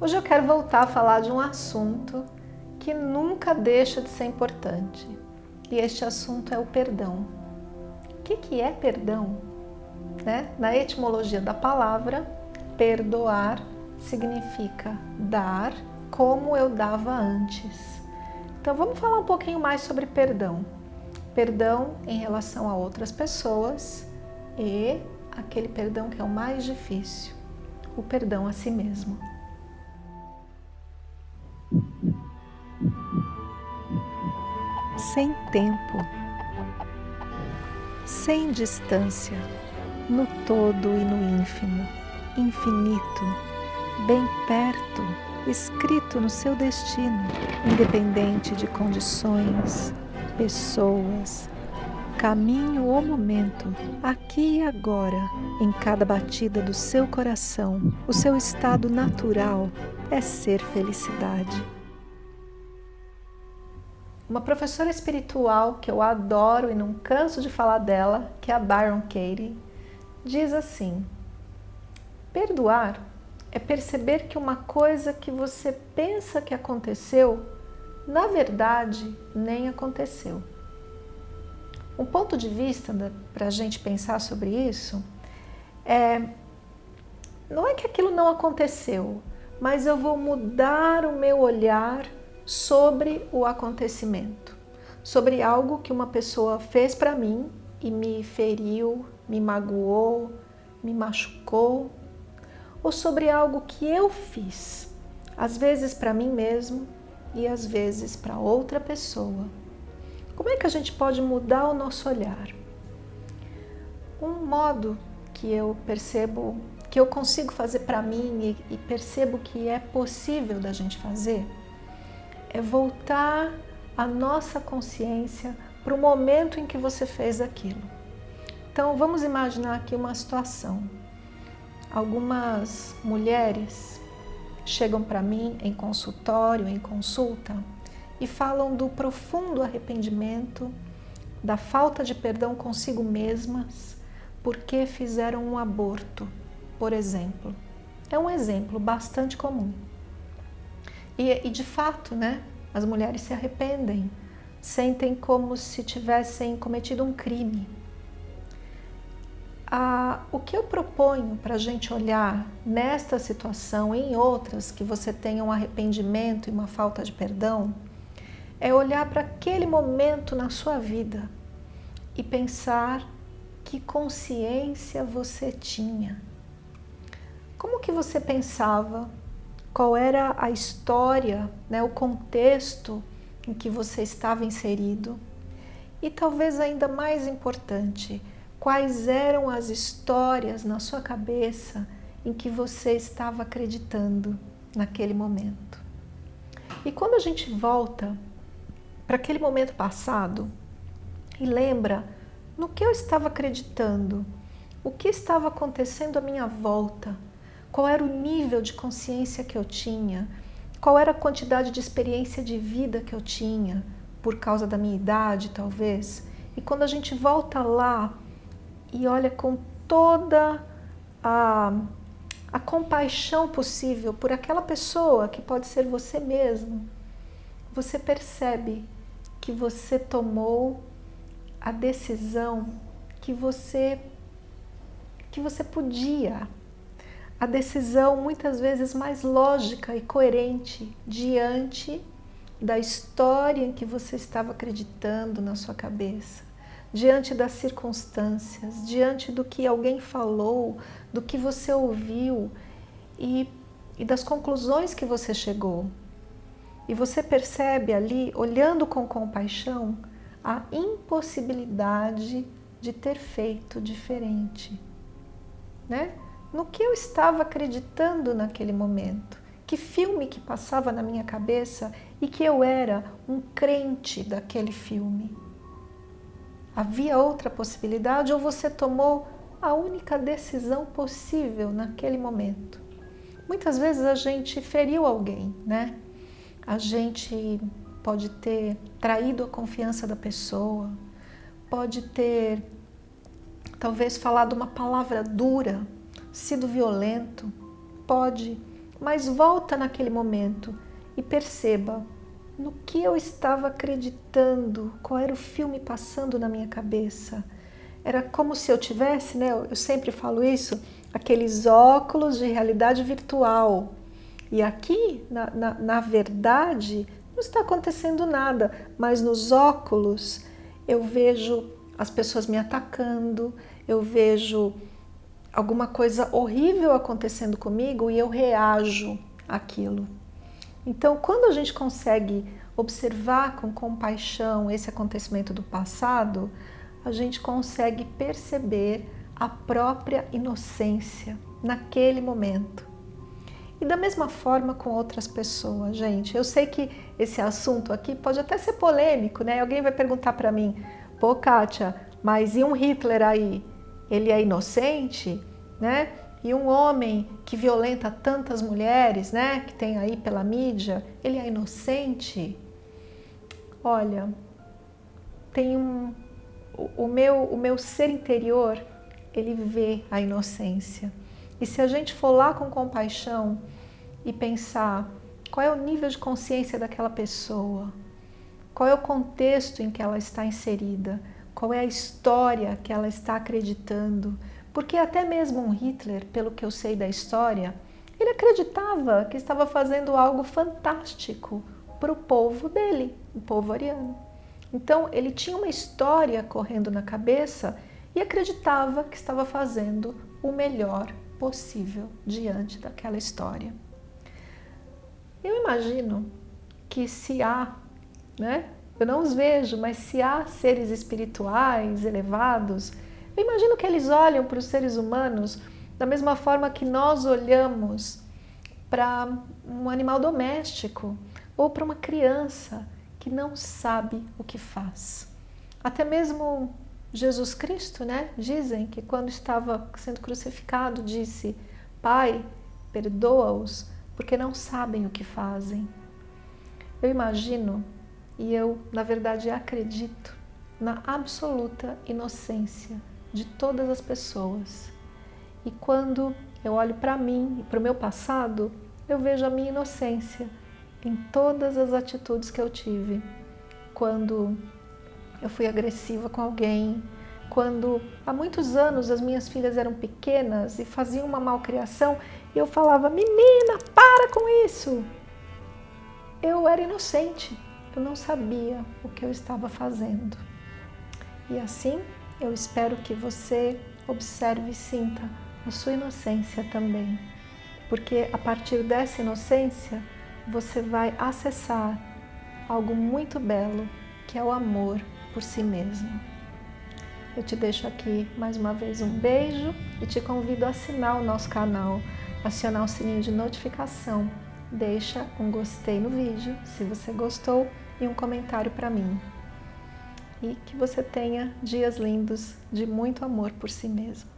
Hoje eu quero voltar a falar de um assunto que nunca deixa de ser importante. E este assunto é o perdão. O que, que é perdão? Né? Na etimologia da palavra, perdoar significa dar como eu dava antes. Então vamos falar um pouquinho mais sobre perdão. Perdão em relação a outras pessoas e aquele perdão que é o mais difícil, o perdão a si mesmo. Sem tempo, sem distância, no todo e no ínfimo, infinito, bem perto, escrito no seu destino, independente de condições, pessoas, caminho ou momento, aqui e agora, em cada batida do seu coração, o seu estado natural é ser felicidade. Uma professora espiritual que eu adoro e não canso de falar dela, que é a Byron Katie, diz assim, perdoar é perceber que uma coisa que você pensa que aconteceu, na verdade, nem aconteceu. Um ponto de vista para a gente pensar sobre isso é, não é que aquilo não aconteceu, mas eu vou mudar o meu olhar sobre o acontecimento, sobre algo que uma pessoa fez para mim e me feriu, me magoou, me machucou, ou sobre algo que eu fiz, às vezes para mim mesmo e às vezes para outra pessoa. Como é que a gente pode mudar o nosso olhar? Um modo que eu percebo, que eu consigo fazer para mim e, e percebo que é possível da gente fazer, é voltar a nossa consciência para o momento em que você fez aquilo. Então vamos imaginar aqui uma situação. Algumas mulheres chegam para mim em consultório, em consulta, e falam do profundo arrependimento, da falta de perdão consigo mesmas, porque fizeram um aborto, por exemplo. É um exemplo bastante comum. E, e de fato, né, as mulheres se arrependem, sentem como se tivessem cometido um crime. Ah, o que eu proponho para a gente olhar nesta situação e em outras que você tenha um arrependimento e uma falta de perdão, é olhar para aquele momento na sua vida e pensar que consciência você tinha. Como que você pensava qual era a história, né, o contexto em que você estava inserido e talvez ainda mais importante, quais eram as histórias na sua cabeça em que você estava acreditando naquele momento. E quando a gente volta para aquele momento passado e lembra no que eu estava acreditando, o que estava acontecendo à minha volta, qual era o nível de consciência que eu tinha, qual era a quantidade de experiência de vida que eu tinha, por causa da minha idade, talvez. E quando a gente volta lá e olha com toda a, a compaixão possível por aquela pessoa, que pode ser você mesmo, você percebe que você tomou a decisão que você, que você podia a decisão muitas vezes mais lógica e coerente diante da história em que você estava acreditando na sua cabeça, diante das circunstâncias, diante do que alguém falou, do que você ouviu e, e das conclusões que você chegou. E você percebe ali, olhando com compaixão, a impossibilidade de ter feito diferente. Né? no que eu estava acreditando naquele momento, que filme que passava na minha cabeça e que eu era um crente daquele filme. Havia outra possibilidade ou você tomou a única decisão possível naquele momento? Muitas vezes a gente feriu alguém, né? A gente pode ter traído a confiança da pessoa, pode ter talvez falado uma palavra dura sido violento, pode mas volta naquele momento e perceba no que eu estava acreditando, qual era o filme passando na minha cabeça. Era como se eu tivesse, né, eu sempre falo isso, aqueles óculos de realidade virtual. E aqui, na, na, na verdade, não está acontecendo nada, mas nos óculos eu vejo as pessoas me atacando, eu vejo alguma coisa horrível acontecendo comigo e eu reajo àquilo. Então, quando a gente consegue observar com compaixão esse acontecimento do passado, a gente consegue perceber a própria inocência naquele momento. E da mesma forma com outras pessoas, gente. Eu sei que esse assunto aqui pode até ser polêmico, né? Alguém vai perguntar para mim, pô, Kátia, mas e um Hitler aí? Ele é inocente, né? E um homem que violenta tantas mulheres, né? Que tem aí pela mídia, ele é inocente? Olha, tem um... O meu, o meu ser interior, ele vê a inocência. E se a gente for lá com compaixão e pensar qual é o nível de consciência daquela pessoa, qual é o contexto em que ela está inserida, qual é a história que ela está acreditando, porque até mesmo um Hitler, pelo que eu sei da história, ele acreditava que estava fazendo algo fantástico para o povo dele, o povo ariano. Então ele tinha uma história correndo na cabeça e acreditava que estava fazendo o melhor possível diante daquela história. Eu imagino que se há, né, eu não os vejo, mas se há seres espirituais elevados, eu imagino que eles olham para os seres humanos da mesma forma que nós olhamos para um animal doméstico ou para uma criança que não sabe o que faz. Até mesmo Jesus Cristo, né? Dizem que quando estava sendo crucificado disse: Pai, perdoa-os, porque não sabem o que fazem. Eu imagino e eu, na verdade, acredito na absoluta inocência de todas as pessoas. E quando eu olho para mim e para o meu passado, eu vejo a minha inocência em todas as atitudes que eu tive. Quando eu fui agressiva com alguém, quando há muitos anos as minhas filhas eram pequenas e faziam uma malcriação eu falava, menina, para com isso! Eu era inocente, eu não sabia o que eu estava fazendo. E assim, eu espero que você observe e sinta a sua inocência também, porque a partir dessa inocência você vai acessar algo muito belo, que é o amor por si mesmo. Eu te deixo aqui mais uma vez um beijo e te convido a assinar o nosso canal, acionar o sininho de notificação, deixa um gostei no vídeo se você gostou e um comentário para mim. E que você tenha dias lindos de muito amor por si mesmo.